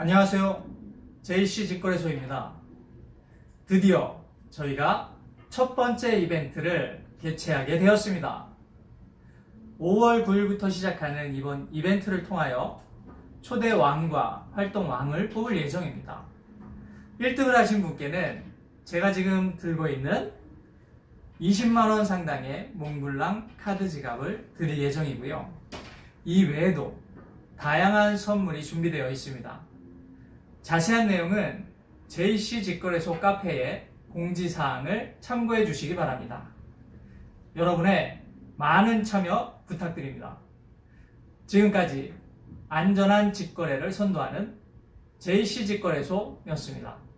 안녕하세요. JC 직거래소입니다. 드디어 저희가 첫 번째 이벤트를 개최하게 되었습니다. 5월 9일부터 시작하는 이번 이벤트를 통하여 초대 왕과 활동 왕을 뽑을 예정입니다. 1등을 하신 분께는 제가 지금 들고 있는 20만원 상당의 몽블랑 카드 지갑을 드릴 예정이고요. 이 외에도 다양한 선물이 준비되어 있습니다. 자세한 내용은 JC 직거래소 카페의 공지사항을 참고해 주시기 바랍니다. 여러분의 많은 참여 부탁드립니다. 지금까지 안전한 직거래를 선도하는 JC 직거래소였습니다.